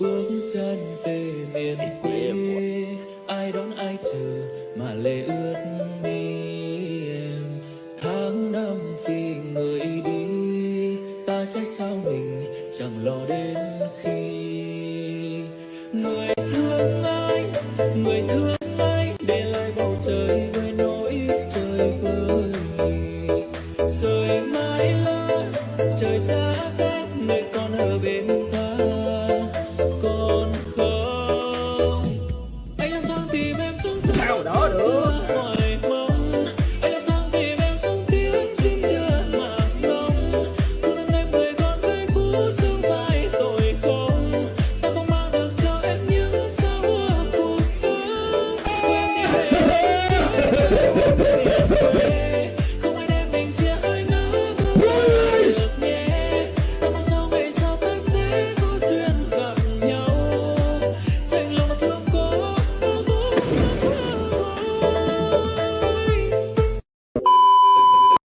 bước chân về miền quê. ai đón ai chờ mà lệ ướt mi em. Tháng năm vì người đi ta trách sao mình chẳng lo đến khi. Người thương ai người thương ai để lại bầu trời với nỗi trời vơi. Ha ha ha!